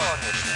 не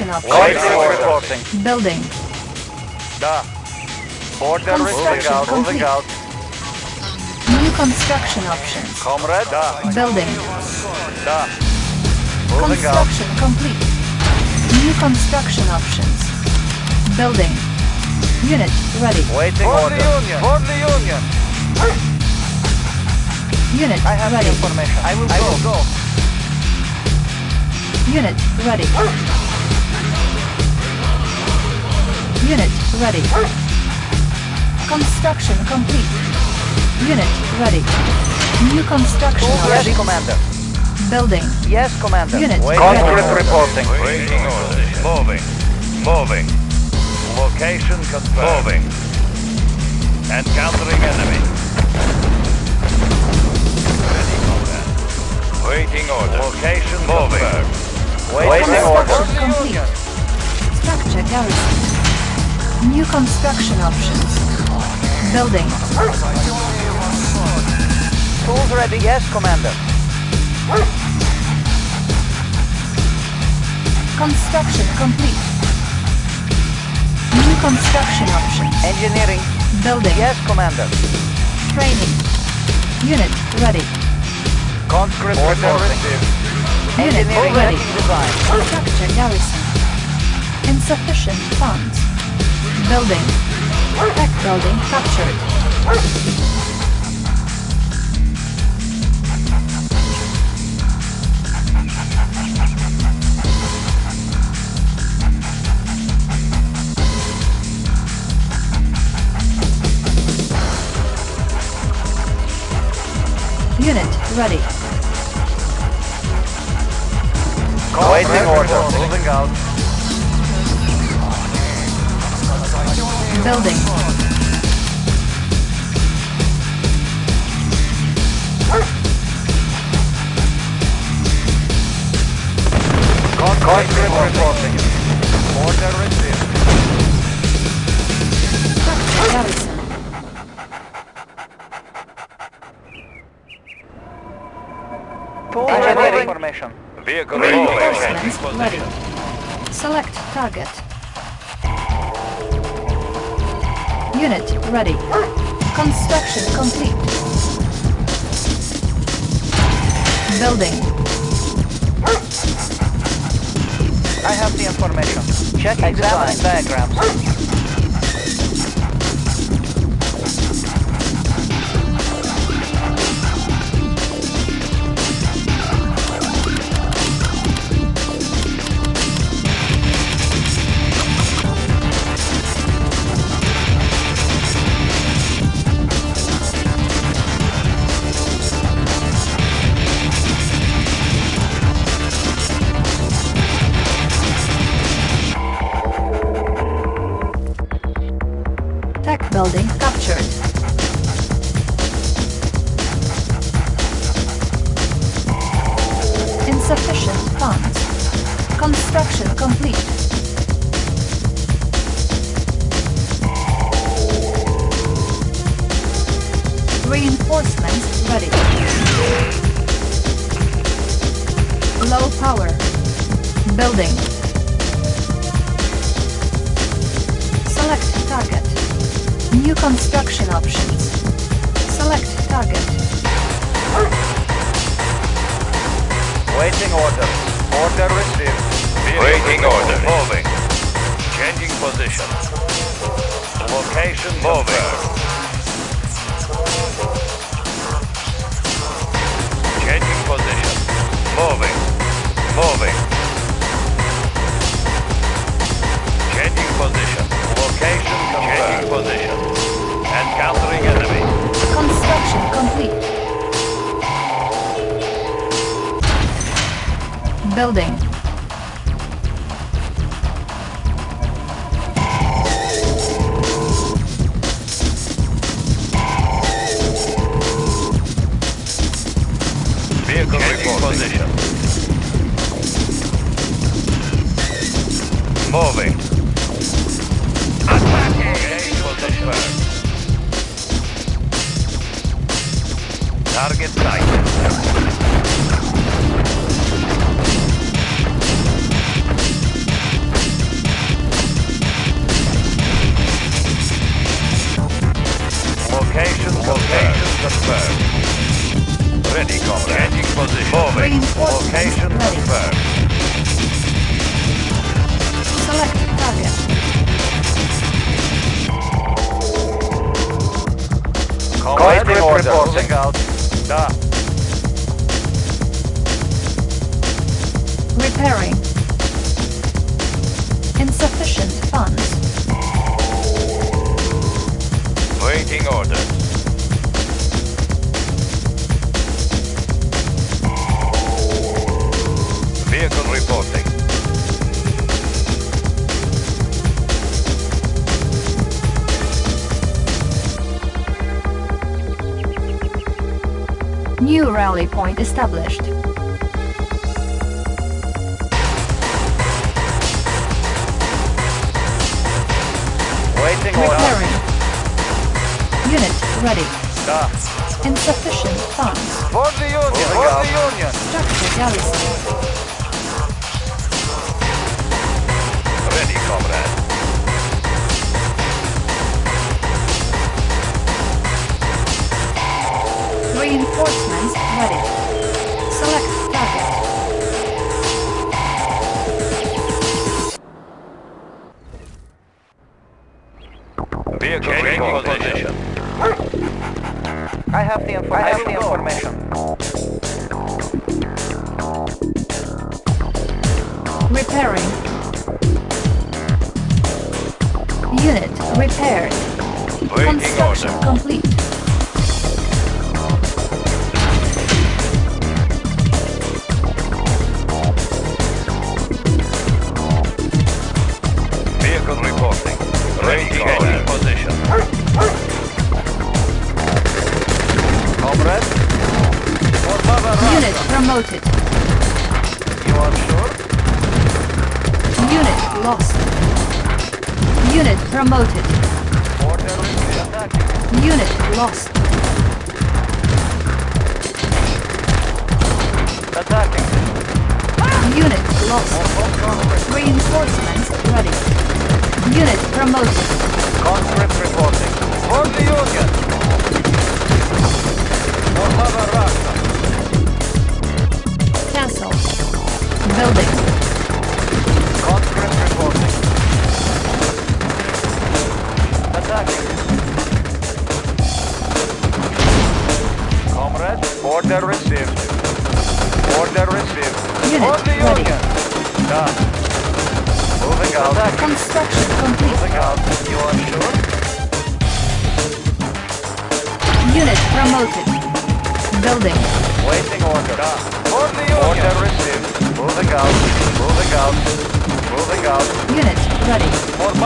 construction options. Vehicle. Building. Da. Order Construction moving out, moving complete. out. New construction options. Comrade, da, Building. da. Moving out. Construction complete. New construction options. Building. Unit ready. Waiting order. For the Union. For the Union. Unit I have ready. the information. I will go. go. Unit ready. Unit ready. Construction complete. Unit ready. New construction Yes, options. Commander. Building. Yes, Commander. Unit Waiting ready. order. reporting. Waiting order. Moving. Moving. Location confirmed. Moving. Encountering enemy. Ready, comrade. Waiting order. Location moving. Waiting order. Construction complete. Structure garrison. New construction options. Building. Tools ready. Yes, Commander. Construction complete. New construction options. Engineering. Building. Yes, Commander. Training. Unit ready. Conscript reporting. Unit Engineering ready. making design. Structure garrison. Insufficient funds. Building. Tech building captured. Unit ready. Waiting order. Moving out. Building. Conscript reporting. Order received. Structure garrison. Engineering information. Vehicle Reinforcements ready. Select target. Unit ready. Construction complete. Building. I have the information. Check examining diagrams. Building captured.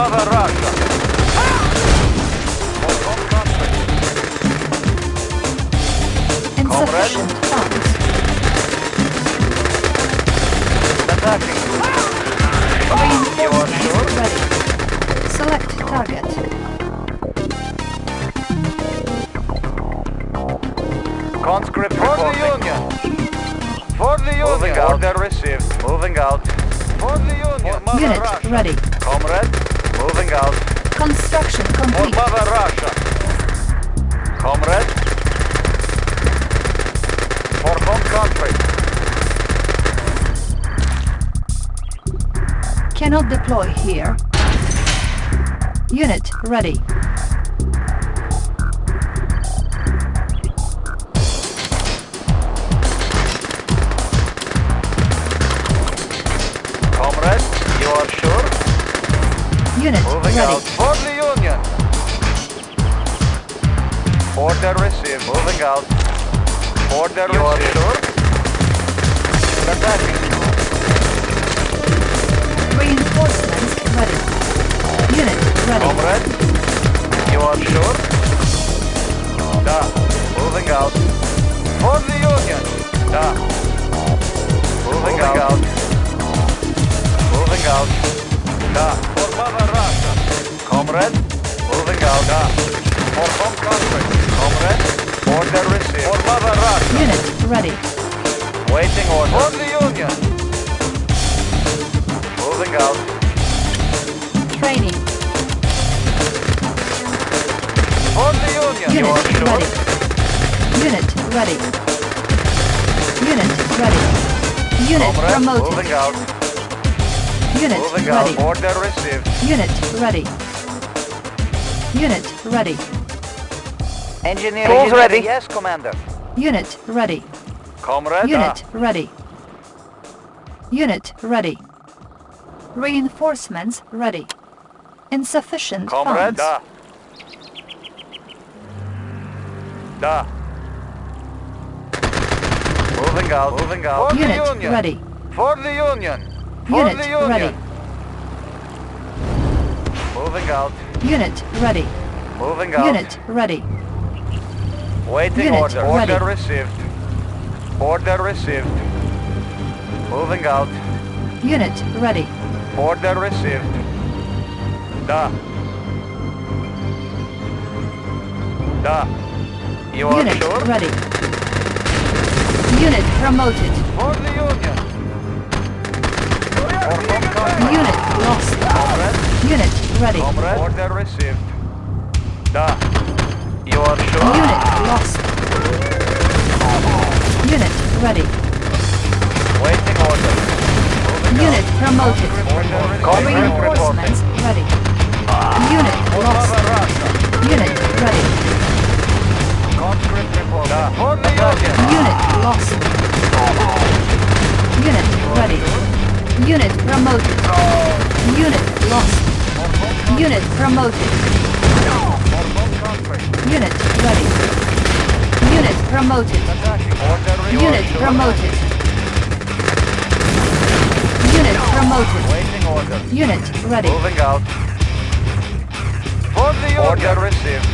Cover Russia. Select target. Conscript For reporting. the Union. For the Union. Moving out. Order received. Moving out. For the Union. Unit ready. Construction For. Mother Russia. Comrade. For home country. Cannot deploy here. Unit ready. Order received. Moving out. Order you received. Are sure? Attacking. Reinforcements ready. Unit ready. Comrade, you are sure? Da. Moving out. For the Union. Da. Moving, Moving out. out. Moving out. Da. For Mother Russia. Comrade, moving out. Da. For home country. Comrade, order received. For Mother Russia. Unit ready. Waiting order. For the Union. Moving out. Training. For the Union. you Unit are sure? ready. Unit ready. Unit ready. Unit Comrade, promoted. moving out. Unit Moving ready. out. Order received. Unit ready. Unit ready. Engineer. Tools ready. Yes, Commander. Unit ready. Comrade. Unit uh, ready. Unit ready. Reinforcements ready. Insufficient Comrade. funds. Da. Da. Moving out. Moving out. For Unit the Union. ready. For the Union. For Unit the Union. ready. Moving out. Unit ready. Moving out. Unit ready. Waiting Unit order. ready. Order received. Order received. Moving out. Unit ready. Order received. Da. Da. You are Unit sure? ready. Unit promoted. For the Union. For. Unit lost. Comrade. Unit ready. Comrade. Order received. Da. You are sure? Unit lost. Unit ready. Waiting order. Moving Unit promoted. out. Order. Reinforcements ready. Unit lost. Unit ready. Conscript report. Da. For the Union. Unit lost. Unit ready. Unit promoted. Unit lost. Unit promoted. For home country. Unit ready. Unit promoted. Attacking. Order Unit promoted. Unit promoted. Waiting order. Unit ready. Moving out. For the Union. Order received.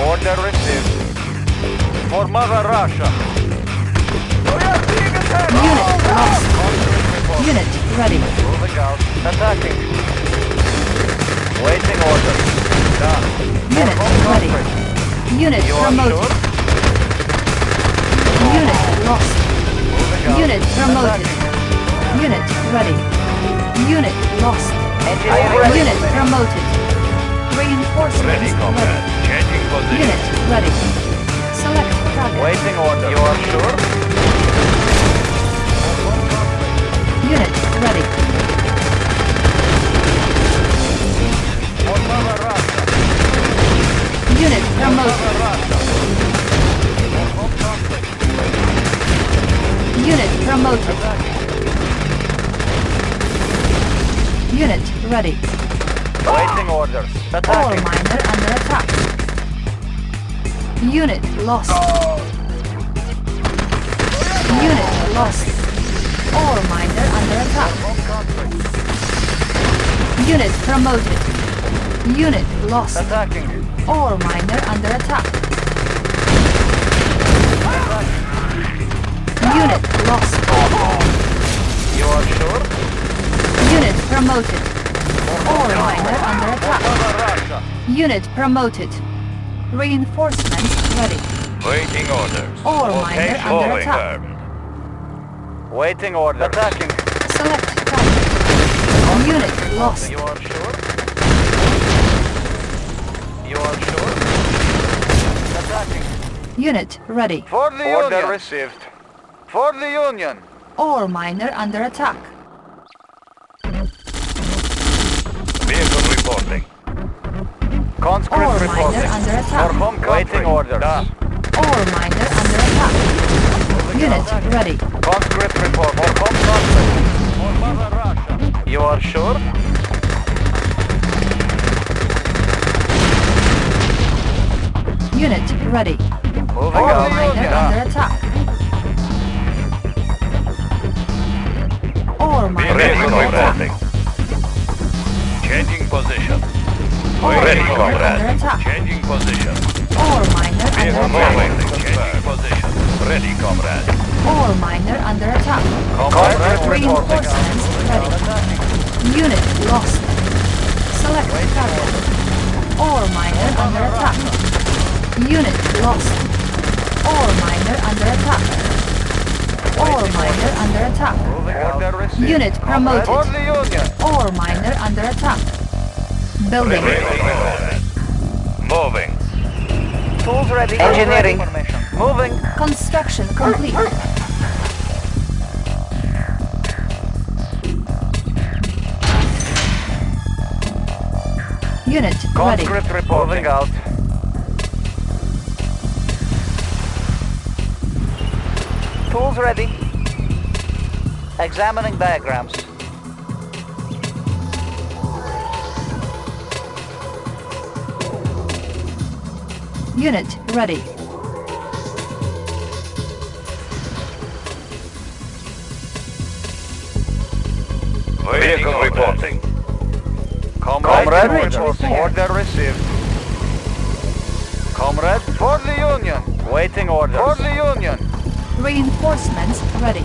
Order received. For Mother Russia. Unit lost. Unit ready. Moving out. Attacking. Waiting order. Da. Unit For home ready. Unit You promoted. sure? Unit lost. Unit promoted. Unit ready. Unit lost. Ready. Unit promoted. Reinforcements ready. Changing Unit ready. Select target. Waiting order. You are sure? Unit ready. For Mother Russia. Unit promoted. Mother Russia. For home country. Unit promoted. Unit ready. Waiting orders. All Attacking. miner under attack. Unit lost. Unit lost. Ore miner under attack. Unit promoted. Unit lost. Attacking. Ore miner under attack. Unit lost. You are sure? Unit promoted. Ore miner under attack. Unit promoted. Reinforcements ready. Waiting orders. All miner under attack. Waiting orders. Attacking. Select target. Unit lost. Unit ready. For the Order Union. received. For the Union. Ore miner under attack. Vehicle reporting. Conscript Ore reporting. miner under For attack. home Waiting orders. Ore miner under attack. Unit ready. Conscript report. For home country. For Mother Russia. You are sure? Unit ready. Moving miner Yeah. under attack. Ore miner Vehicle under attack. reporting. Changing position. Ready, comrade. Changing position. Ore miner under attack. Changing position. Ready, comrade. Ore miner under attack. Reporting. Reinforcements ready. Unit lost. Select target. Ore miner under attack. Unit lost. Ore miner under attack. Ore miner under attack. Unit promoted. Ore miner under attack. Building. Moving. Tools ready. Engineering. Moving. Construction complete. Unit ready. Conscript reporting out. Tools ready. Examining diagrams. Unit ready. Vehicle reporting. Comrade, Comrade, order. order received. Comrade, for the Union. Waiting orders. For the Union. Reinforcements ready.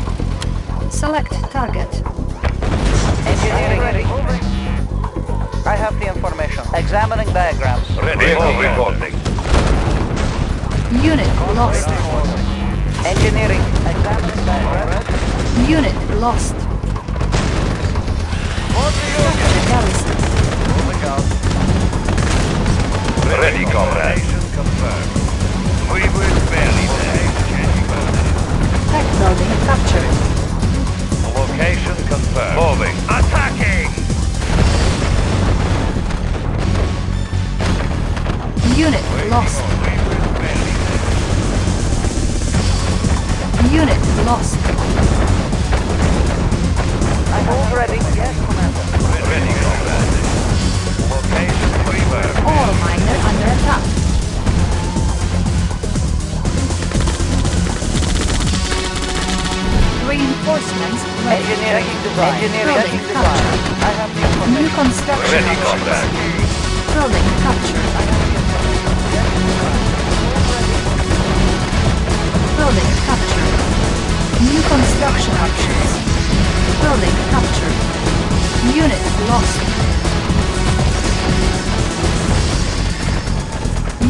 Select target. Engineering ready. I have the information. Examining diagrams. Vehicle reporting. Unit lost. Engineering. Examining diagrams. Unit lost. For the Union. Garrison. Moving out. Ready, comrade. We will Tech building captured. Location confirmed. Moving. Attacking! Unit lost. We will barely there. Unit lost. I hold ready. Yes, Commander. Ready, comrade. Location confirmed. Ore miner under attack. Reinforcements ready. Engineering design. Engineering Building design. I have the information. New construction Ready, options. comrade. Building captured. Building captured. New construction options. Building captured. Unit lost.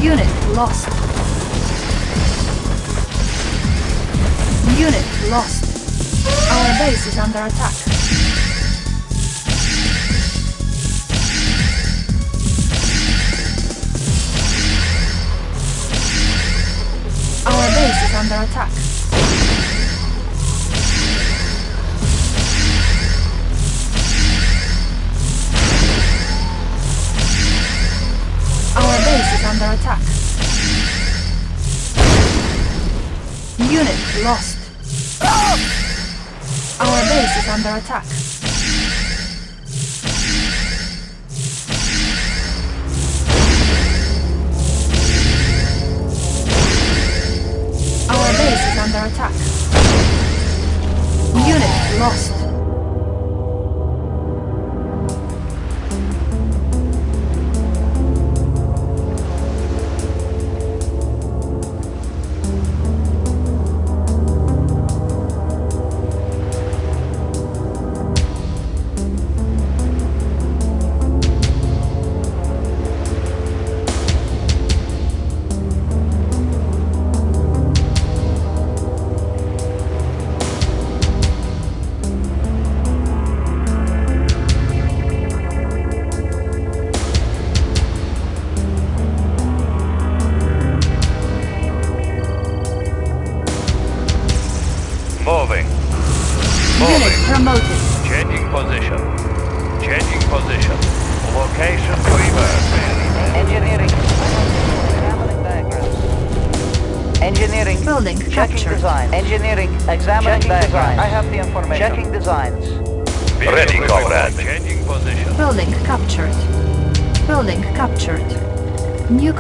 Unit lost. Unit lost. Our base is under attack. Our base is under attack. Our base is under attack. Unit lost. Our base is under attack. Our base is under attack. Unit lost.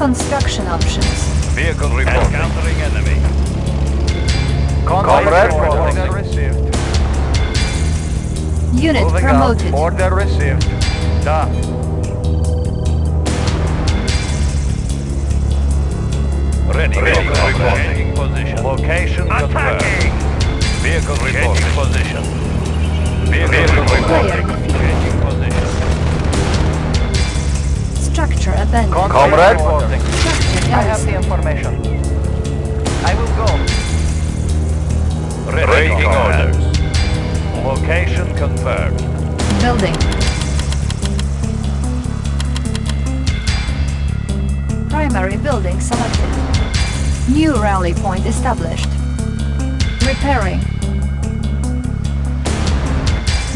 Construction options. Vehicle reporting. Encountering enemy. Comrade Order received. Unit Moving promoted. out. Order received. Da. Ready. Ready, Vehicle comrade. Changing position. Location confirmed. Vehicle reporting. Changing position. Vehicle Vehicle reporting. Structure abandoned. Comrade reporting. Structure I have the information. I will go. Ready. orders. Location confirmed. Building. Primary building selected. New rally point established. Repairing.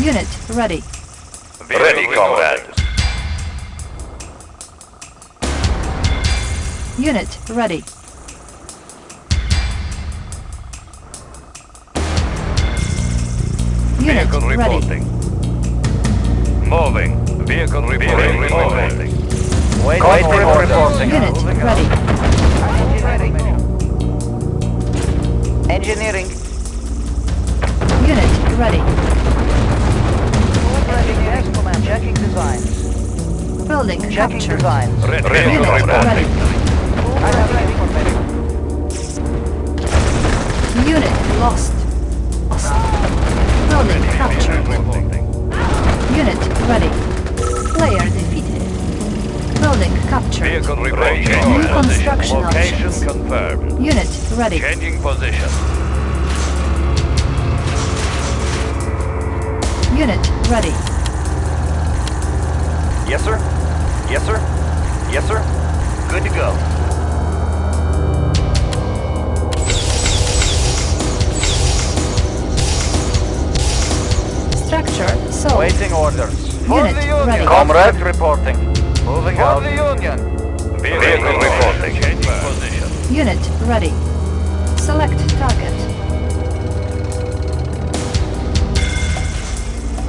Unit ready. Ready, comrade. Unit ready. Unit Vehicle ready. reporting. Moving. Vehicle reporting. reporting. Wait, wait, reporting. Unit ready. Engineering. Unit ready. Engineering. command. Checking designs. Building Checking captured. designs. Ready. Ready, Unit comrade. ready. Unit lost. Lost. Building captured. Unit ready. Player defeated. Building captured. New construction position. Location options. confirmed. Unit ready. Changing position. Unit ready. Yes, sir. Yes, sir. Yes, sir. Good to go. Sold. Waiting orders. Unit ready. Comrade reporting. Moving out. the Union. Vehicle reporting. Changing position. Unit ready. Select target.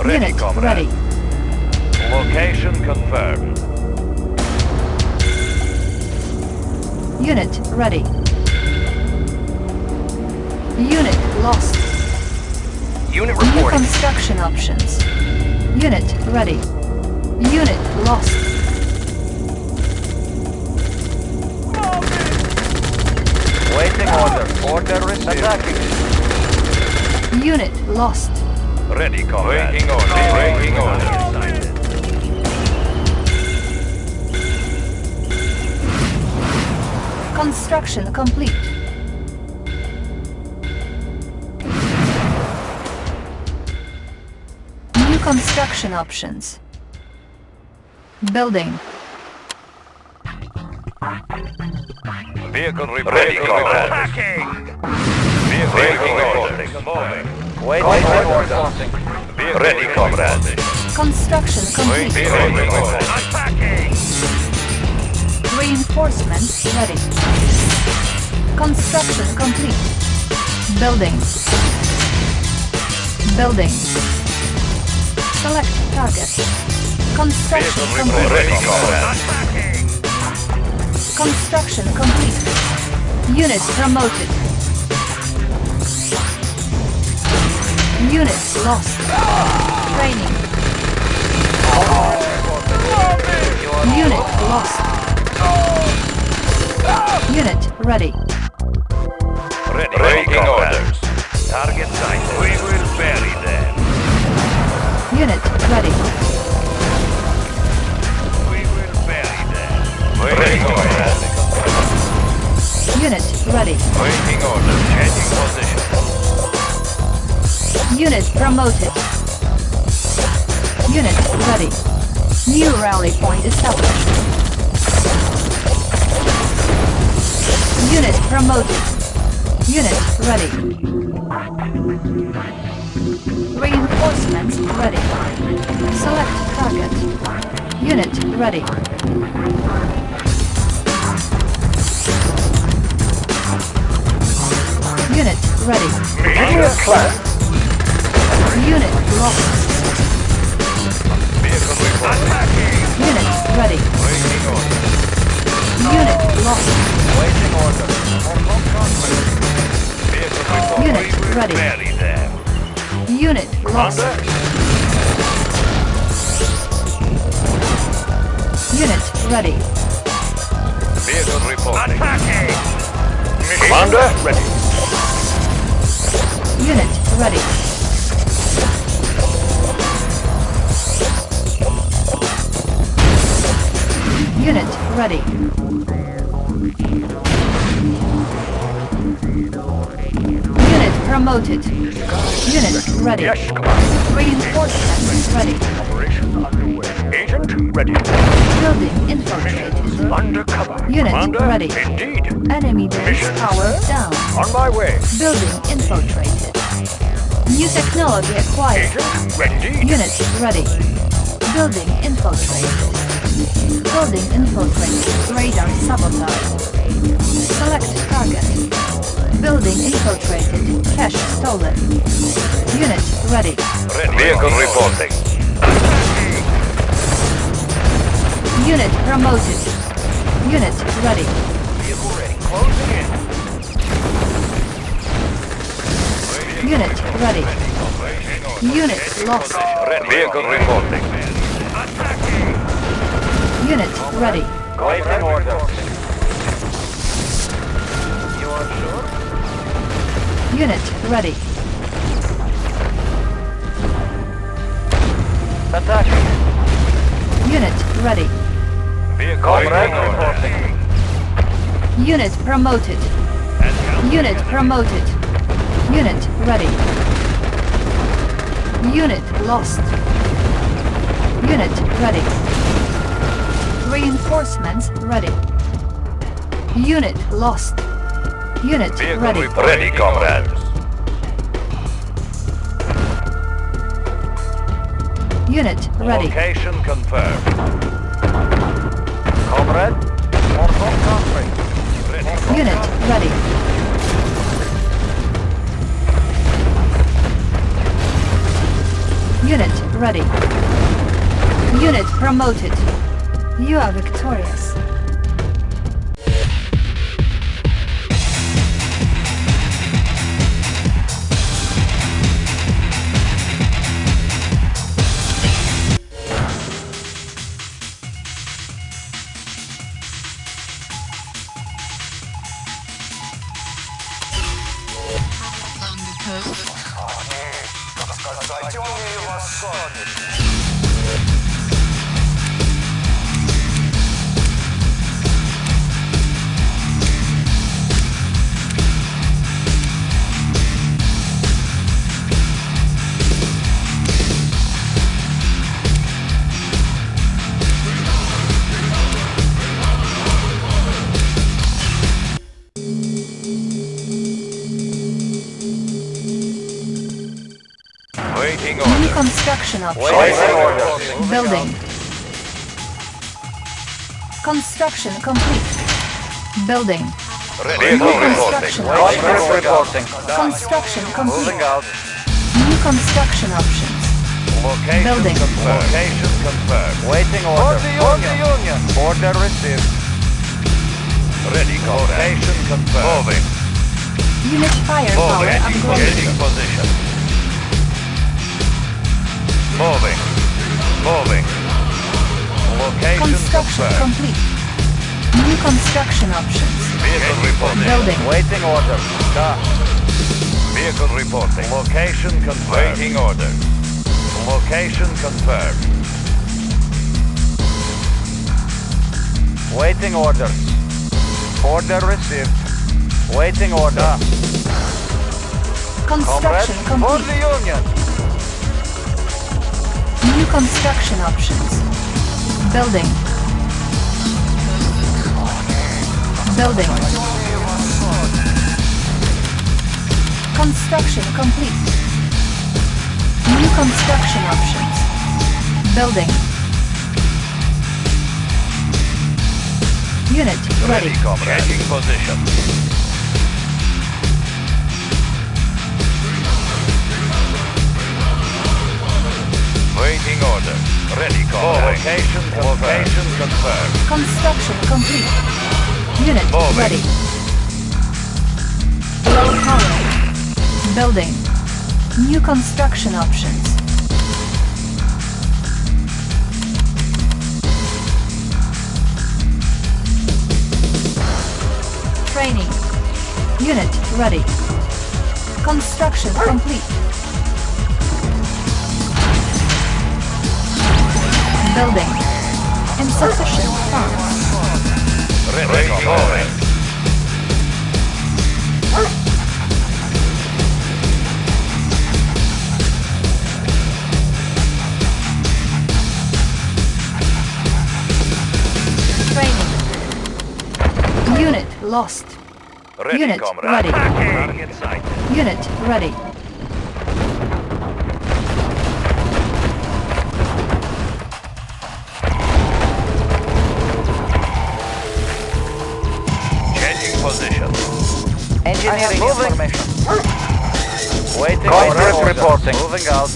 Ready, Unit comrade. ready. Location confirmed. Unit ready. Unit lost. Unit reporting. New construction options. Unit ready. Unit lost. Waiting order. Order received. Attacking. Unit lost. Ready, comrade. Waiting order. Waiting order. Construction complete. Construction options. Building. Vehicle reporting. Ready, comrade. Attacking. Vehicle Waiting reporting. orders. Moving. Waiting Comrade order. orders. Vehicle Ready, reporting. comrade. Construction complete. Waiting. Attacking. Reinforcements ready. Construction complete. Building. Building. Select target. Construction Vehicle complete. Ready, comrade. Construction complete. Unit promoted. Unit lost. Training. Unit lost. Unit ready. Ready, Waiting comrade. orders. Target sighted. We will bury them. Unit ready. We will bury them. Ready, comrade. Unit ready. Waiting order. Changing position. Unit promoted. Unit ready. New rally point established. Unit promoted. Unit ready. Reinforcements ready. Select target. Unit ready. Unit ready. A plan. Unit lost. Unit ready. Waiting order. Unit lost. Waiting order. Confirm contract. Vehicle. Unit ready. Barely there. Unit lost. Unit ready. Vehicle reporting. Attacking! Commander, ready. Unit ready. Unit ready. Promoted. Unit ready. Yes, Commander. Reinforcements ready. Operation underway. Agent, ready. Building infiltrated. Undercover. Unit Commander, ready. Indeed. Enemy base Mission power down. On my way. Building infiltrated. New technology acquired. Agent, ready. Unit ready. Building infiltrated. Building infiltrated. Radar sabotage. Select target. Building infiltrated. Cash stolen. Unit ready. Ready. Vehicle reporting. Unit promoted. Unit ready. Vehicle ready. Closing in. Unit ready. Unit lost. Vehicle reporting. Unit ready. Waiting order. Unit ready. Attacking. Unit ready. Vehicle Comrade reporting. reporting. Unit promoted. Unit promoted. Unit ready. Unit lost. Unit ready. Reinforcements ready. Unit lost. Unit Vehicle ready. Ready, comrade. Unit ready. Location confirmed. Comrade, contract. Ready. Unit ready. Unit ready. Unit promoted. You are victorious. Construction complete. Building. Ready. Vehicle reporting. Construction reporting. Construction complete. Moving out. New construction options. Location Building. confirmed. Location confirmed. Waiting order. For the Union. Order received. Ready, comrade. Location confirmed. Moving. Unit firepower Moving. upgraded. Changing position. Moving. Moving. Location Construction confirmed. complete. New construction options. Vehicle reporting. Building. Waiting order. Da. Vehicle reporting. Location confirmed. Waiting order. Location confirmed. Waiting orders. Order received. Waiting order. Construction for complete. the Union. New construction options. Building. Building. Construction complete. New construction options. Building. Unit ready. ready comrade. Changing position. Waiting order. Ready, Call. Location, location confirmed. Construction complete. Unit oh, Moving. ready. Low power. Building. New construction options. Training. Unit ready. Construction complete. Building. Insufficient funds. Unit lost. Ready, Unit comrade. ready. Unit ready. Engineering moving. information. Waiting Comrade orders. reporting. Moving out.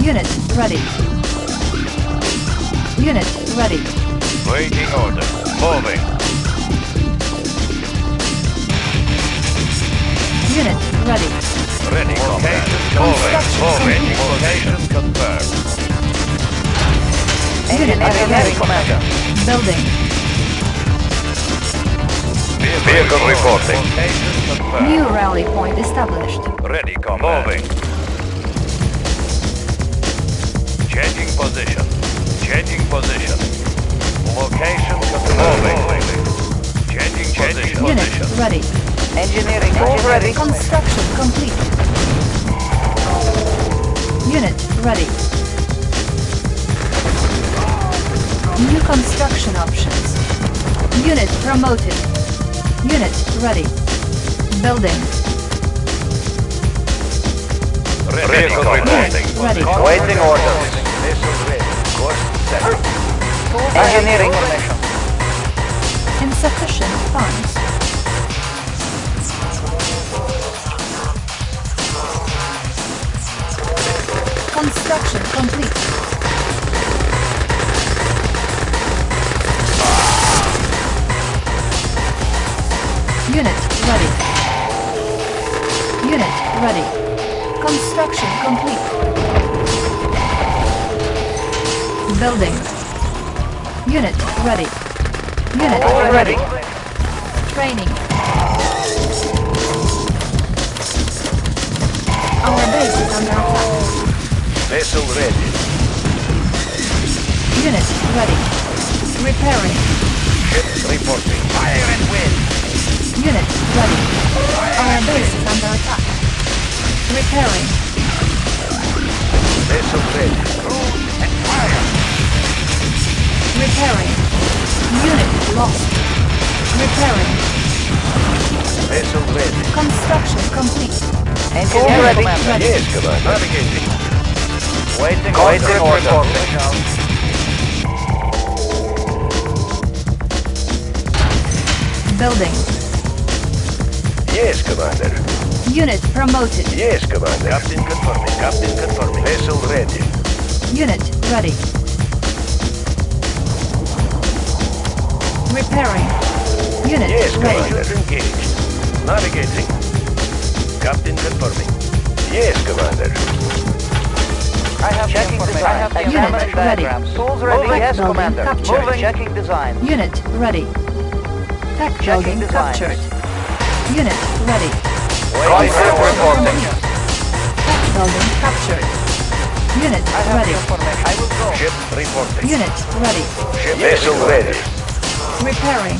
Unit ready. Unit ready. Waiting order. Moving. Unit ready. Ready, comrade. Location Moving. Moving. Location confirmed. Unit Engineering ready. information. Building. Vehicle reporting. New rally point established. Ready, comrade. Moving. Changing position. Changing position. Location confirmed. Moving. Changing position. Unit Position. ready. Engineering already. Construction complete. Unit ready. New construction options. Unit promoted. Unit ready. Building. Ready, Unit ready. Waiting orders. Missile ready. Course set. Engineering information. Insufficient funds. Construction complete. Unit ready. Unit ready. Construction complete. Building. Unit ready. Unit ready. Training. Our base is under attack. Vessel ready. Unit ready. Repairing. Ship reporting. Fire and wind. Unit ready. Our base is under attack. Repairing. Vessel ready. And fire. Repairing. Unit lost. Repairing. Vessel ready. Construction complete. Engineering Ready. information. Ready. Yes, commander. Navigating. Waiting Waiting orders. order. Moving. Building. Yes, commander. Unit promoted. Yes, commander. Captain confirming. Captain confirming. Vessel ready. Unit ready. Repairing. Unit Yes, ready. commander. engaged. Navigating. Captain confirming. Yes, commander. I have Checking the design. I have the Unit examining ready. diagrams. Tools ready. Moving. Yes, Commander. captured. Moving. Checking design. Unit ready. Tech Checking building design. captured. Unit ready. Waiting Confirm reporting. Building captured. Unit ready. the information. I will go. Ship reporting. Unit ready. Ship vessel ready. Repairing.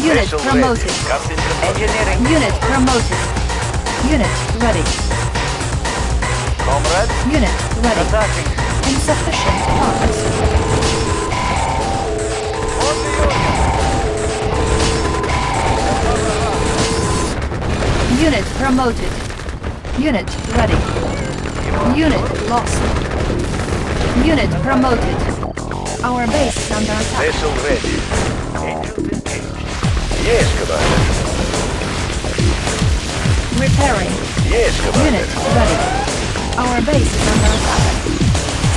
Unit Vessel promoted. ready. Captain. Engineering. Unit promoted. Unit ready. Comrade. Unit ready. Attacking. Insufficient funds. Unit promoted. Unit ready. Unit lost. Unit promoted. Our base is under attack. Vessel ready. Yes, Commander. Repairing. Yes, Commander. Unit ready. Our base is under attack.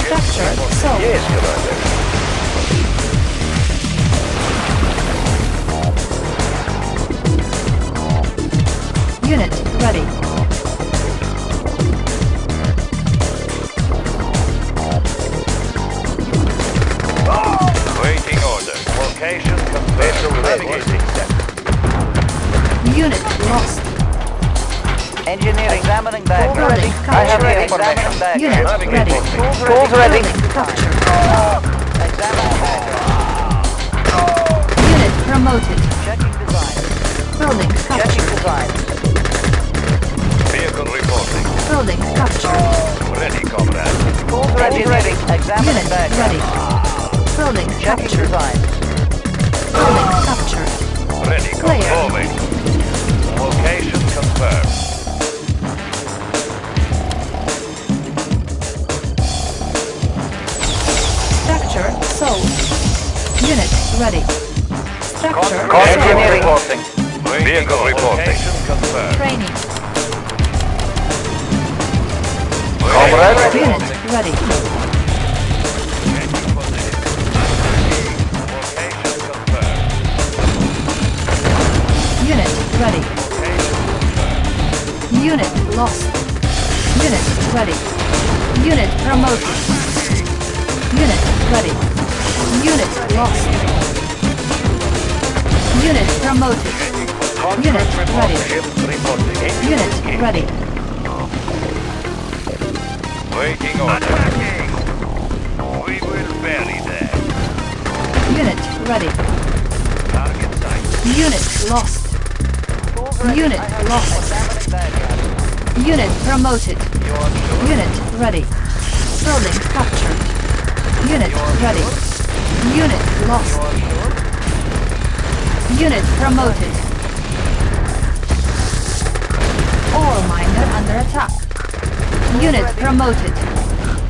Structure sold. Yes, Commander. Unit ready. Waiting order. Location confirmed. Navigating set. Unit lost. Engineering. Examining diagram. Building I have the information diagram. Unit ready. Tools ready. Building captured. Examining diagram. Unit promoted. Checking design. Building Checking design. Vehicle reporting. Building captured. Ready, comrade. Tools ready. Ready. Examining Unit diagram. ready. Building Checking captured. design. Building captured. Ready, Player. Location confirmed. Structure sold. Unit ready. Structure Engineering sold. reporting. Vehicle reporting. Training. Comrade. Unit ready. Unit ready. Unit lost. Unit ready. Unit promoted. Unit ready. Unit lost. Unit promoted. Unit ready. Unit ready. Waiting order. We will bury them. Unit ready. Target sight. Unit lost. Tools. Unit lost. Unit promoted. Sure? Unit ready. Building captured. Unit ready. Unit lost. sure? Unit promoted. Ore miner under attack. Unit promoted.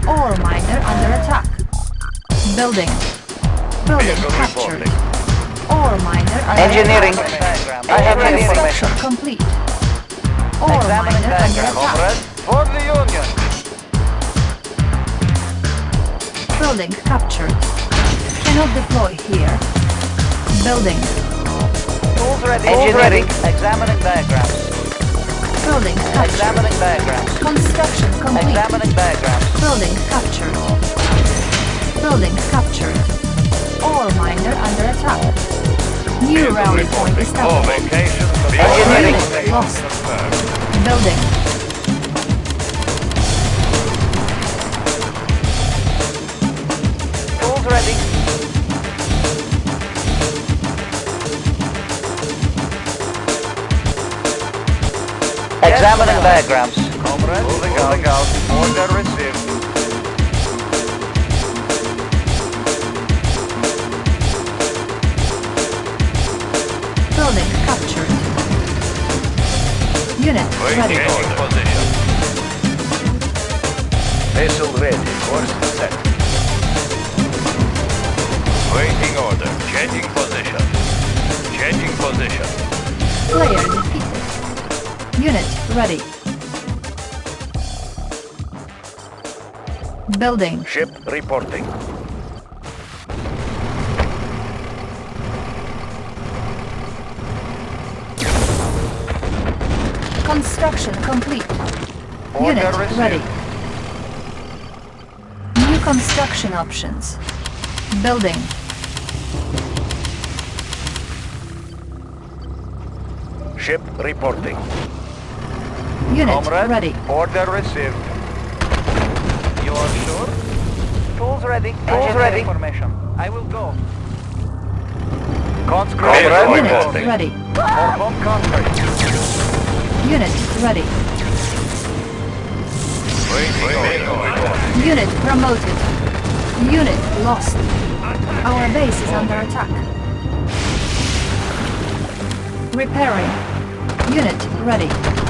Ore miner under attack. Building. Building captured. All Ore miner under Engineering. attack. Diagram. I have the Construction information. complete. Ore Examining miner under attack. For the Union. Building captured. Cannot deploy here. Building. Tools ready. Engineering. Examining diagrams. Building captured. Examining diagrams. Construction complete. Examining diagrams. Building captured. Building captured. Ore miner under attack. New rally point reporting. All established. location Engineering. Lost. Building. Examining diagrams. Comrade. Moving out. Moving out. Order received. Building captured. Unit Waiting ready. position. Vessel ready. Course set. Waiting order. Changing position. Changing position. Player defeated. Unit ready. Building. Ship reporting. Construction complete. Order Unit received. ready. New construction options. Building. Ship reporting. Unit Comrade. ready. Order received. You are sure? Tools ready. Tools ready. Information. I will go. Conscript. Vehicle Unit reporting. ready. Perform contract. Unit ready. Waiting. Unit promoted. Unit lost. Our base is under attack. Repairing. Unit ready.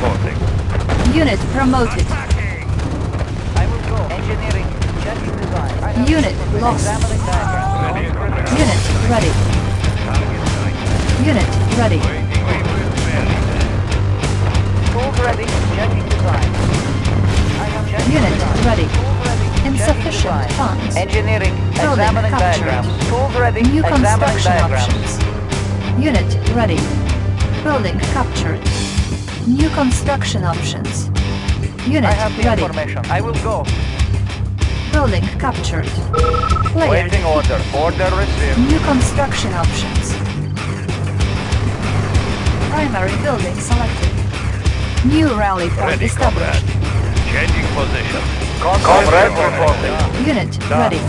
Vehicle reporting. Unit promoted. I will go. Engineering. Checking design. Unit lost. Unit ready. Unit ready. Waiting. Labor is. Tools ready. Checking design. I am checking Unit ready. Tools ready. Checking Insufficient funds. Engineering. Building examining captured. diagrams. Tools ready. New examining construction diagrams. options. Unit ready. Building captured. New construction options. Unit I have the ready. information. I will go. Building captured. Player Waiting order. Order received. New construction options. Primary building selected. New rally point Ready, comrade. established. Changing position. Comrade reporting. Unit Done. ready.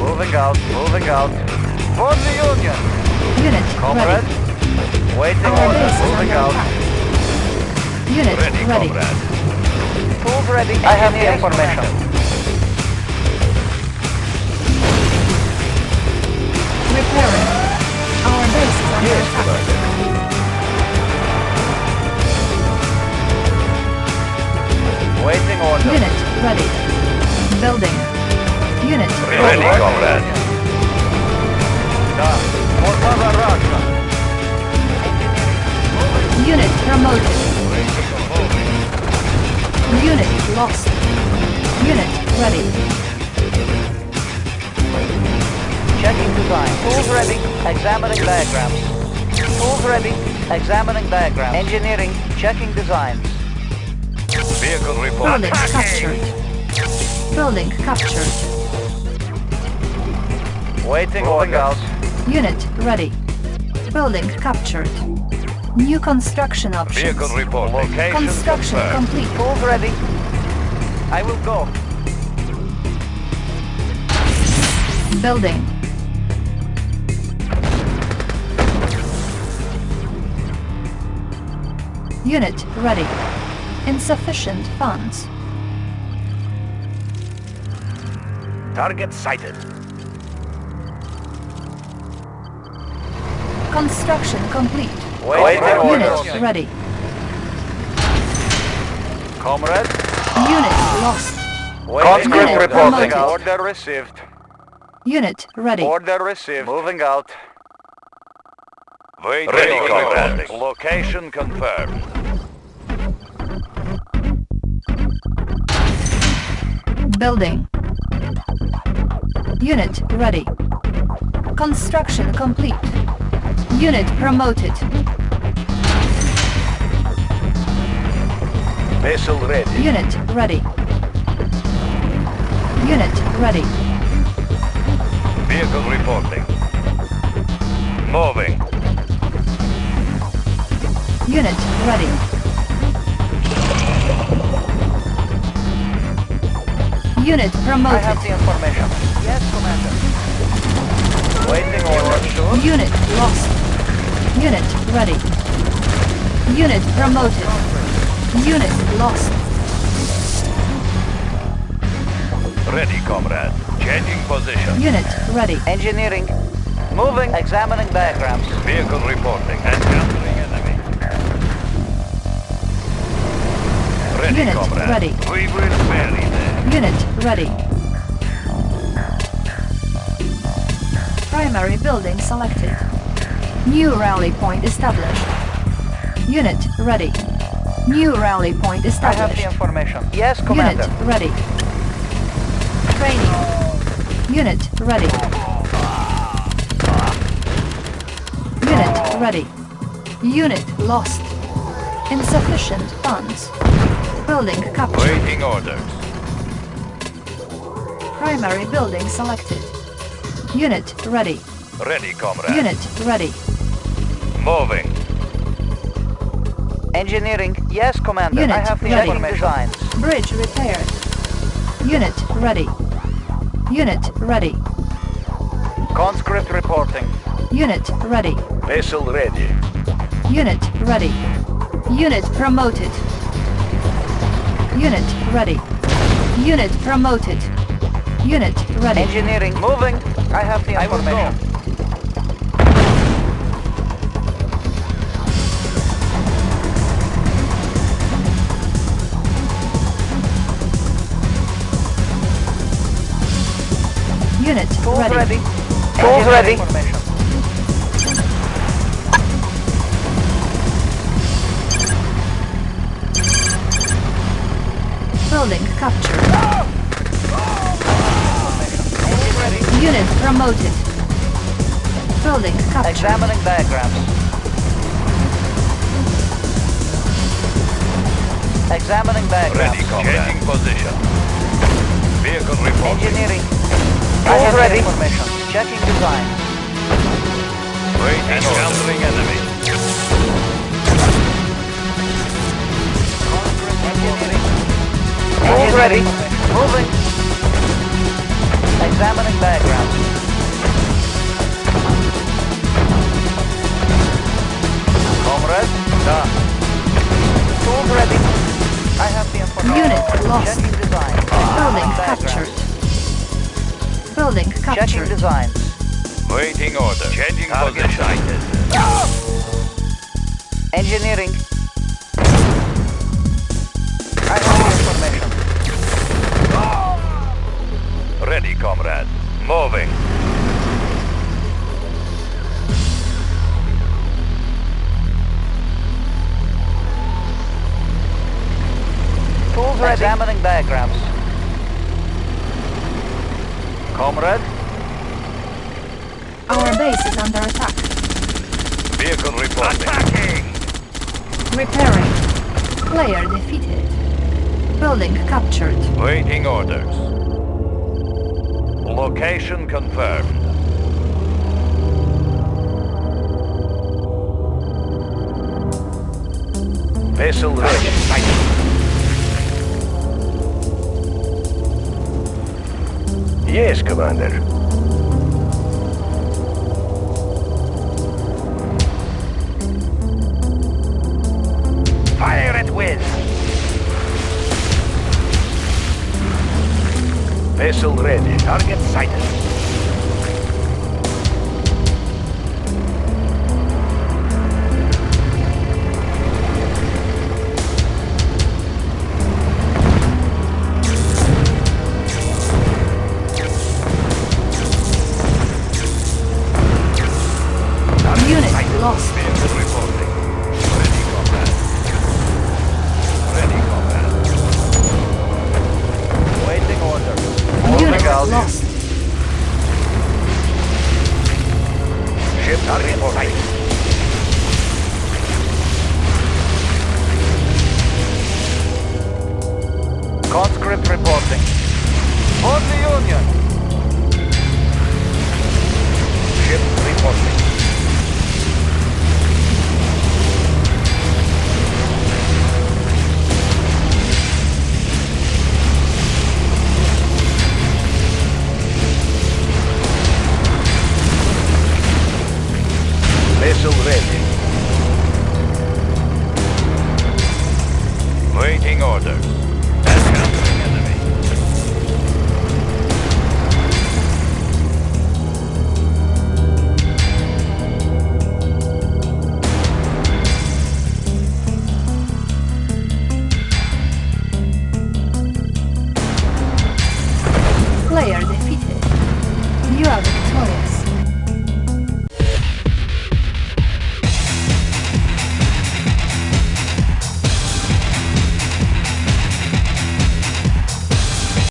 Moving out. Moving out. For the Union. Unit Comrade. ready. Waiting Our order. base Moving out. attack. Unit Ready, ready. comrade. Tools ready. I have the information. Repairing. Our base is under Yes, attack. commander. Waiting order. Unit ready. Building. Unit Ready, ready. Examining diagrams. Tools ready. Examining diagrams. Engineering. Checking designs. Vehicle report. Building captured. Building captured. Waiting order. Unit ready. Building captured. New construction options. Vehicle report. Location Construction confirmed. complete. Tools ready. I will go. Building. Unit ready. Insufficient funds. Target sighted. Construction complete. Waiting Unit order. ready. Comrade. Unit lost. Waiting Unit order. promoted. Order received. Unit ready. Order received. Moving out. Waiting. Ready, comrade. comrade. Location confirmed. Building. Unit ready. Construction complete. Unit promoted. Vessel ready. Unit ready. Unit ready. Vehicle reporting. Moving. Unit ready. Unit I promoted. have the information. Yes, Commander. Waiting order. Unit lost. Unit ready. Unit promoted. Unit lost. Ready, comrade. Changing position. Unit ready. Engineering. Moving. Examining diagrams. Vehicle reporting. Encountering enemy. Ready, Unit comrade. ready. We will bury them. Unit ready. Primary building selected. New rally point established. Unit ready. New rally point established. I have the information. Yes, Commander. Unit ready. Training. Unit ready. Unit ready. Unit lost. Insufficient funds. Building captured. Waiting orders. Primary building selected. Unit ready. Ready, comrade. Unit ready. Moving. Engineering. Yes, Commander. Unit I have the ready. information. Designs. Bridge repaired. Unit ready. Unit ready. Conscript reporting. Unit ready. Vessel ready. Unit ready. Unit promoted. Unit ready. Unit promoted. Unit ready. Engineering moving. I have the information. Unit Tools ready. ready. Tools ready. Building captured. Unit promoted. Building captured. Examining diagrams. Examining diagrams. Ready, comrade. Changing position. Vehicle reporting. Engineering. I All have ready. information. Checking design. Waiting Encountering enemy. Engineering. All ready. Moving. Examining diagrams. Comrade. Da. Tools ready. I have the information. Unit lost. Checking design. Building Diagrams. captured. Building Checking captured. designs. Waiting order. Changing Target position. Engineering. Comrade. Moving. Tools ready. Examining diagrams. Comrade. Our base is under attack. Vehicle reporting. Attacking! Repairing. Player defeated. Building captured. Waiting orders. Location confirmed. Vessel ready. Yes, Commander. Fire at will. Vessel ready. Target sighted.